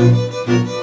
Música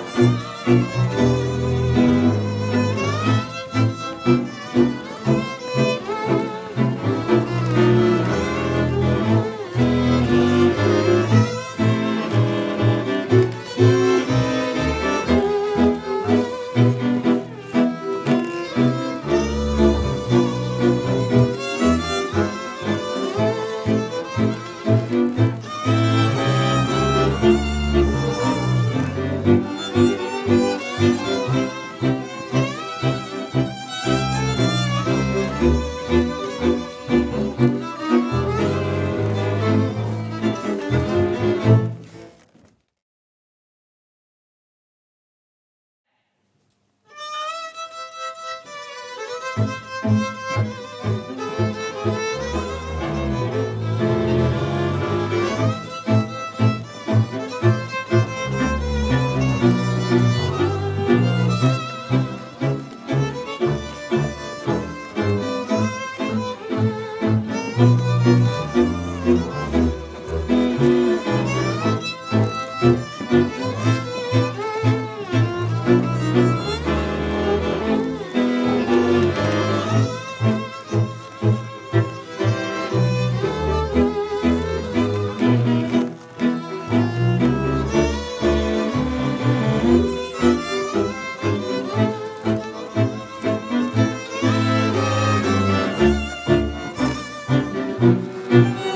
Música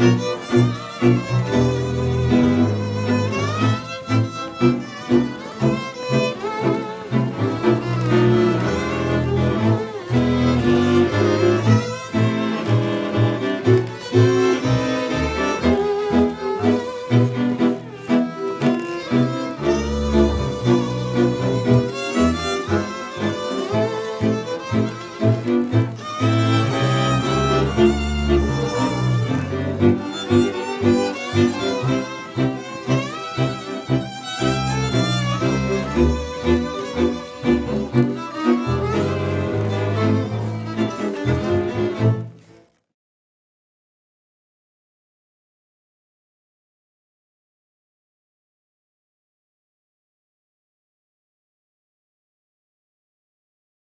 Música